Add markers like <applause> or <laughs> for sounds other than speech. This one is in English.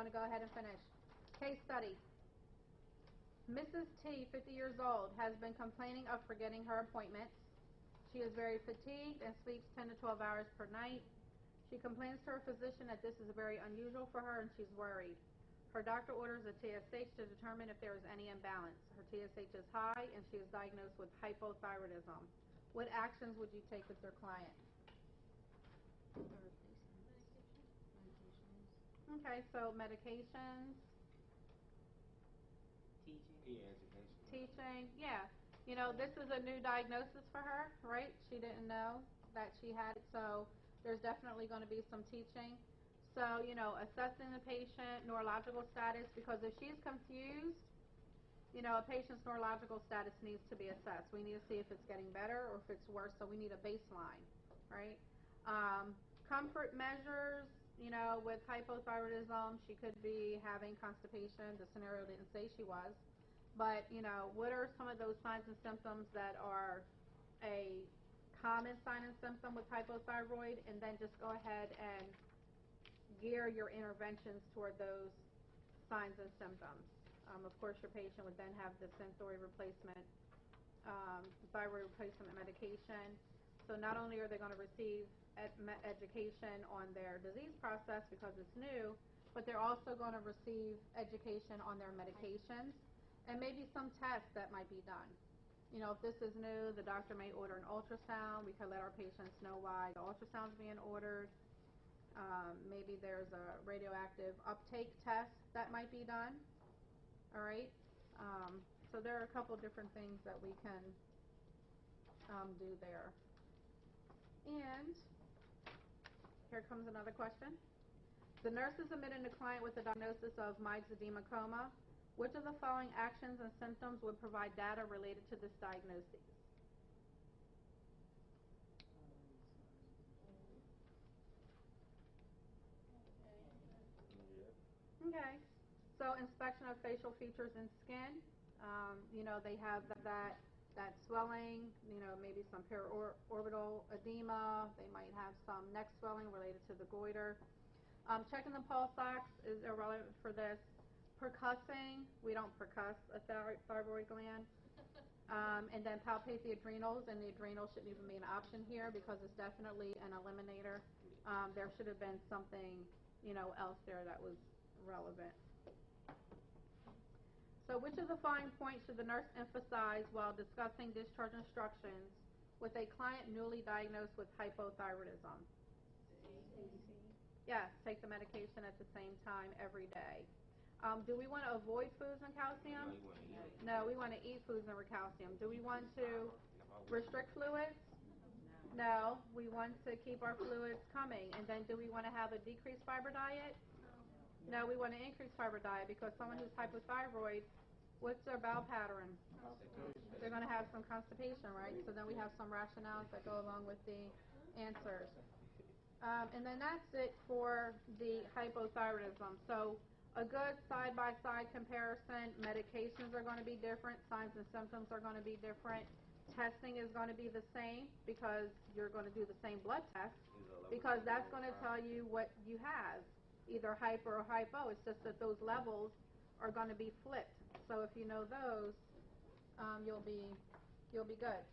going to go ahead and finish. Case study. Mrs. T, 50 years old, has been complaining of forgetting her appointments. She is very fatigued and sleeps 10 to 12 hours per night. She complains to her physician that this is very unusual for her and she's worried. Her doctor orders a TSH to determine if there is any imbalance. Her TSH is high and she is diagnosed with hypothyroidism. What actions would you take with your client? Okay, so medications, Teaching. Yeah, education. teaching, yeah. You know, this is a new diagnosis for her, right? She didn't know that she had it, so there's definitely going to be some teaching. So, you know, assessing the patient neurological status, because if she's confused, you know, a patient's neurological status needs to be assessed. We need to see if it's getting better or if it's worse, so we need a baseline, right? Um, comfort measures, you know, with hypothyroidism, she could be having constipation. The scenario didn't say she was. But, you know, what are some of those signs and symptoms that are a common sign and symptom with hypothyroid? And then just go ahead and gear your interventions toward those signs and symptoms. Um, of course, your patient would then have the Synthroid replacement, um, thyroid replacement medication. So not only are they going to receive ed- education on their disease process because it's new, but they're also going to receive education on their medications and maybe some tests that might be done. You know, if this is new, the doctor may order an ultrasound. We could let our patients know why the ultrasound's being ordered. Um, maybe there's a radioactive uptake test that might be done. All right. Um, so there are a couple different things that we can um, do there. And here comes another question. The nurse is admitting the client with a diagnosis of myxedema coma. Which of the following actions and symptoms would provide data related to this diagnosis? Okay. So inspection of facial features and skin. Um, you know, they have that that swelling. You know, maybe some periorbital edema. They might have some neck swelling related to the goiter. Um, checking the pulse ox is irrelevant for this. Percussing, we don't percuss a thyroid, thyroid gland. <laughs> Um, and then palpate the adrenals, and the adrenals shouldn't even be an option here because it's definitely an eliminator. Um, there should have been something, you know, else there that was relevant. Which of the following points should the nurse emphasize while discussing discharge instructions with a client newly diagnosed with hypothyroidism? Yes, take the medication at the same time every day. Um, do we want to avoid foods and calcium? wanna eat it. No, we want to eat foods and calcium. Do we want to restrict fluids? No, we want to keep our fluids coming. And then do we want to have a decreased fiber diet? No, we want to increase fiber diet because someone who's hypothyroid, what's their bowel pattern? They're going to have some constipation, right? So then we have some rationales that go along with the answers. Um, and then that's it for the hypothyroidism. So a good side-by-side comparison, medications are going to be different, signs and symptoms are going to be different. Testing is going to be the same because you're going to do the same blood test because that's going to tell you what you have, either hyper or hypo. It's just that those levels are going to be flipped. So if you know those, um, you'll be you'll be good.